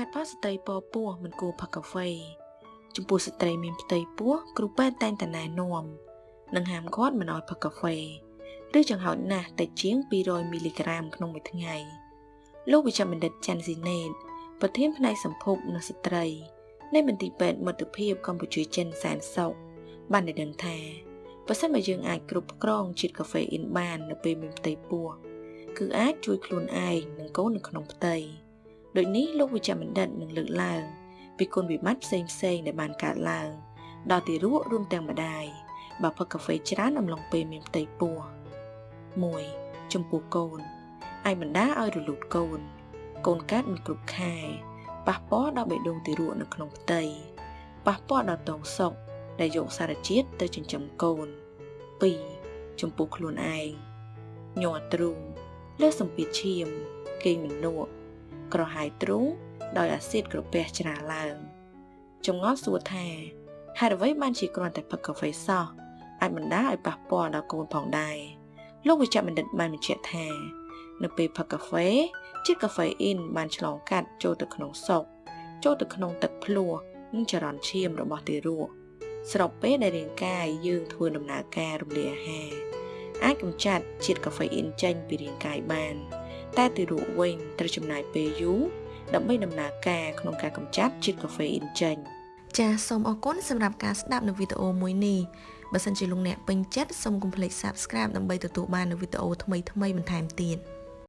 ហេតុផលស្ត្រីពពោះមិនគួរផឹកកាហ្វេចំពោះស្ត្រីមានផ្ទៃពោះគ្រូពេទ្យតែងតែណែនាំនិងហាមគាត់មិនឲ្យផឹកកាហ្វេឬចង្ហោចណាស់តិចជាង200មីលីក្រាមក្នុងមួយថ្ងៃលោកវិជ្ជបណ្ឌិតចាន់ស៊ីណេតប្រធានផ្នែកសម្ភពនិងស្ត្រីនៃមន្ទីរពេទ្យមិត្តភាពកម្ពុជាចិនសែនសុខបានឲ្យដឹងថាបើសិនបើយើងអាចគ្រប់គ្រងជាតិកាហ្វេអ៊ីនបាននៅពេលមានផ្ទៃពោះគឺអាចជួយខ្លួនឯងនិងកូននៅក្នុងផ្ទៃ ដូចនេះលោកវិជ្ជបណ្ឌិតនឹងលើកឡើងពីគុណវិបត្តិផ្សេងផ្សេងដែលបានកើតឡើង ដល់ទីរក់រួមទាំងម្ដាយបើផឹកកាហ្វេច្រើនអំឡុងពេលមានផ្ទៃពោះ1ចំពោះកូនអាចបណ្ដាលឲ្យរលូតកូន កូនកើតមិនគ្រប់ខែប៉ះពាល់ដល់បេះដូងទារកនៅក្នុងផ្ទៃប៉ះពាល់ដល់តងសុកដែលយកសារជាតិទៅចិញ្ចឹមកូន2ចំពោះខ្លួនឯងញ័រទ្រូងលើសម្ពាធឈាមគេងមិនលក់ ក្រហាយទ្រូងដោយអាស៊ីតក្រពះច្រាឡើងចម្ងល់សួរថាហេតុអ្វីបានជាគ្រាន់តែផឹកកាហ្វេសោះអាចបណ្ដាលឲ្យប៉ះពាល់ដល់កូនផងដែរលោកវិជ្ជបណ្ឌិតបានបញ្ជាក់ថានៅពេលផឹកកាហ្វេជាតិកាហ្វេអ៊ីនបានឆ្លងកាត់ចូលទៅក្នុងសុកចូលទៅក្នុងទឹកភ្លោះនិងចរន្តឈាមរបស់ទារកស្របពេលដែលរាងកាយយើងធ្វើដំណើរការរំលាយអាហារអាចកម្ចាត់ជាតិកាហ្វេអ៊ីនចេញពីរាងកាយបាន តែទារកវិញត្រូវចំណាយពេលយូរដើម្បីដំណើរការក្នុងការកម្ចាត់ជាតិកាហ្វេអ៊ីនចេញចាសសូមអរគុណសម្រាប់ការស្ដាប់នៅវីដេអូមួយនេះបើសិនជាលោកអ្នកពេញចិត្តសូមកុំភ្លេច Subscribe ដើម្បីទទួលបាននូវវីដេអូថ្មីៗបន្ថែមទៀត